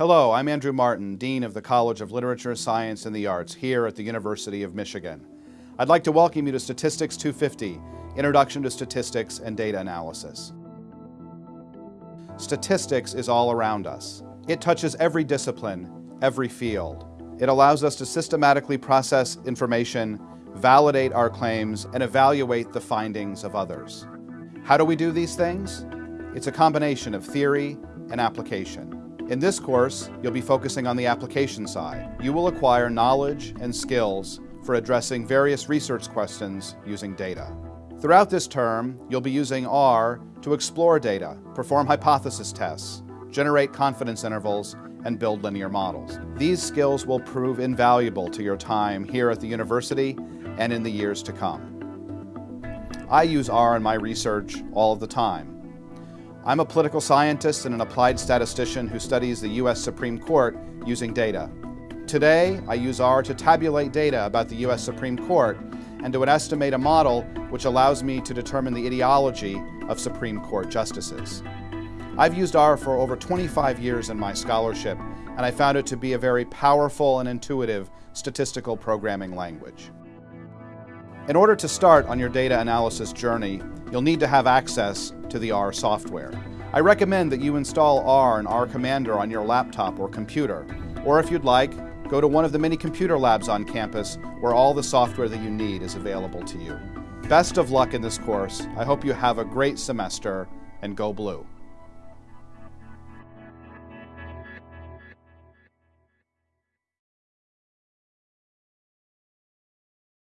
Hello, I'm Andrew Martin, Dean of the College of Literature, Science, and the Arts here at the University of Michigan. I'd like to welcome you to Statistics 250, Introduction to Statistics and Data Analysis. Statistics is all around us. It touches every discipline, every field. It allows us to systematically process information, validate our claims, and evaluate the findings of others. How do we do these things? It's a combination of theory and application. In this course, you'll be focusing on the application side. You will acquire knowledge and skills for addressing various research questions using data. Throughout this term, you'll be using R to explore data, perform hypothesis tests, generate confidence intervals, and build linear models. These skills will prove invaluable to your time here at the university and in the years to come. I use R in my research all of the time. I'm a political scientist and an applied statistician who studies the U.S. Supreme Court using data. Today, I use R to tabulate data about the U.S. Supreme Court and to estimate a model which allows me to determine the ideology of Supreme Court justices. I've used R for over 25 years in my scholarship, and I found it to be a very powerful and intuitive statistical programming language. In order to start on your data analysis journey, you'll need to have access to the R software. I recommend that you install R and R Commander on your laptop or computer, or if you'd like, go to one of the many computer labs on campus where all the software that you need is available to you. Best of luck in this course. I hope you have a great semester and go blue.